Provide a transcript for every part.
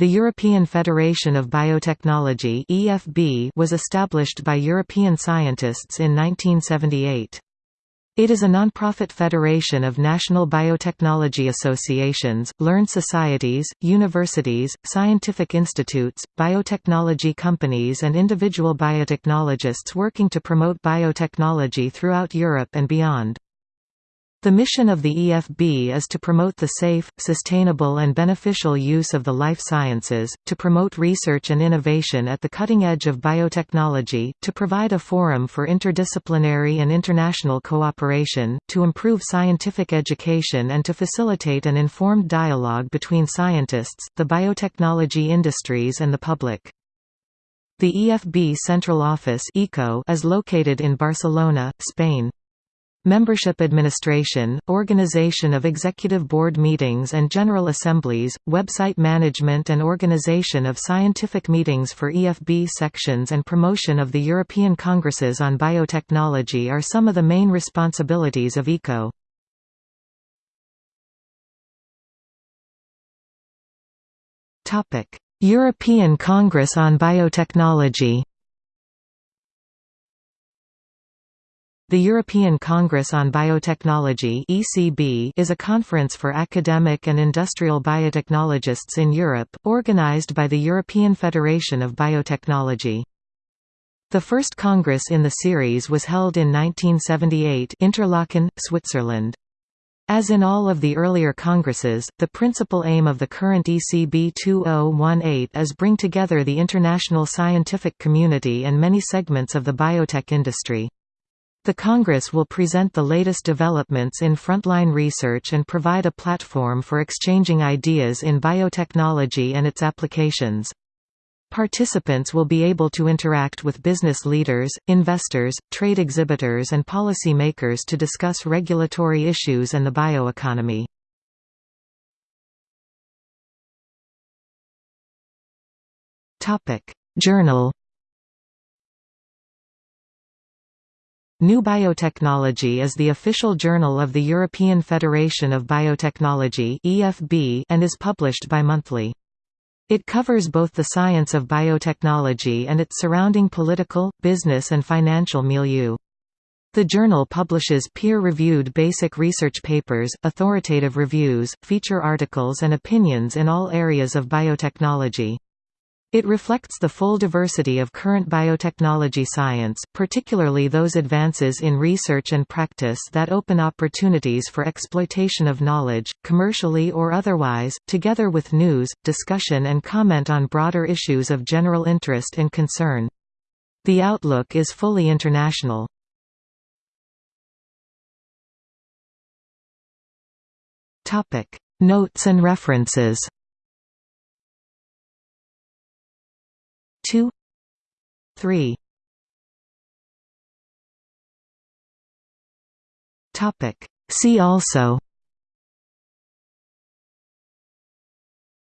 The European Federation of Biotechnology (EFB) was established by European scientists in 1978. It is a non-profit federation of national biotechnology associations, learned societies, universities, scientific institutes, biotechnology companies and individual biotechnologists working to promote biotechnology throughout Europe and beyond. The mission of the EFB is to promote the safe, sustainable and beneficial use of the life sciences, to promote research and innovation at the cutting edge of biotechnology, to provide a forum for interdisciplinary and international cooperation, to improve scientific education and to facilitate an informed dialogue between scientists, the biotechnology industries and the public. The EFB Central Office is located in Barcelona, Spain. Membership administration, organization of executive board meetings and general assemblies, website management and organization of scientific meetings for EFB sections and promotion of the European Congresses on Biotechnology are some of the main responsibilities of ECO. European Congress on Biotechnology The European Congress on Biotechnology (ECB) is a conference for academic and industrial biotechnologists in Europe, organized by the European Federation of Biotechnology. The first congress in the series was held in 1978 Interlaken, Switzerland. As in all of the earlier congresses, the principal aim of the current ECB 2018 is to bring together the international scientific community and many segments of the biotech industry. The Congress will present the latest developments in frontline research and provide a platform for exchanging ideas in biotechnology and its applications. Participants will be able to interact with business leaders, investors, trade exhibitors and policy makers to discuss regulatory issues and the bioeconomy. Journal New Biotechnology is the official journal of the European Federation of Biotechnology and is published bi-monthly. It covers both the science of biotechnology and its surrounding political, business and financial milieu. The journal publishes peer-reviewed basic research papers, authoritative reviews, feature articles and opinions in all areas of biotechnology. It reflects the full diversity of current biotechnology science, particularly those advances in research and practice that open opportunities for exploitation of knowledge, commercially or otherwise, together with news, discussion and comment on broader issues of general interest and concern. The outlook is fully international. Notes and references 2 3 Topic. See also.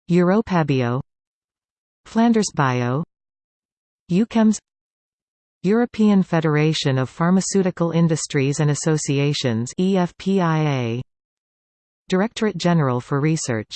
Europabio Flanders Bio. EUCHEMS European Federation of Pharmaceutical Industries and Associations EFPIA Directorate General for Research